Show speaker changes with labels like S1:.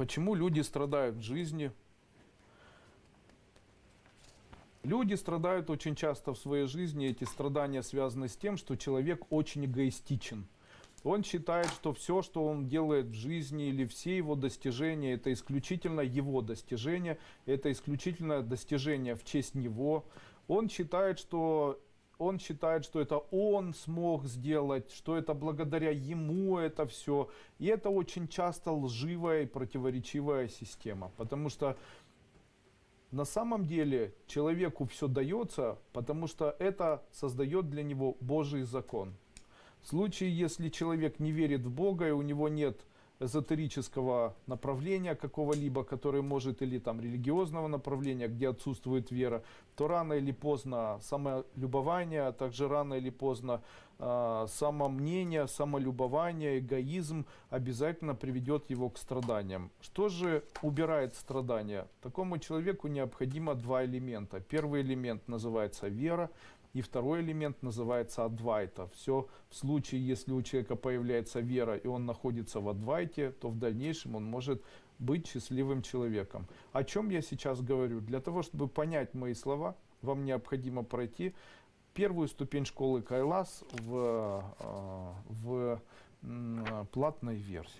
S1: Почему люди страдают в жизни? Люди страдают очень часто в своей жизни. Эти страдания связаны с тем, что человек очень эгоистичен. Он считает, что все, что он делает в жизни или все его достижения, это исключительно его достижения, это исключительно достижения в честь него. Он считает, что он считает, что это он смог сделать, что это благодаря ему это все. И это очень часто лживая и противоречивая система, потому что на самом деле человеку все дается, потому что это создает для него Божий закон. В случае, если человек не верит в Бога и у него нет эзотерического направления какого-либо, который может, или там религиозного направления, где отсутствует вера, то рано или поздно самолюбование, а также рано или поздно э, самомнение, самолюбование, эгоизм обязательно приведет его к страданиям. Что же убирает страдания? Такому человеку необходимо два элемента. Первый элемент называется вера, и второй элемент называется адвайта. Все в случае, если у человека появляется вера и он находится в адвайте, то в дальнейшем он может быть счастливым человеком. О чем я сейчас говорю? Для того, чтобы понять мои слова, вам необходимо пройти первую ступень школы Кайлас в, э, в платной версии.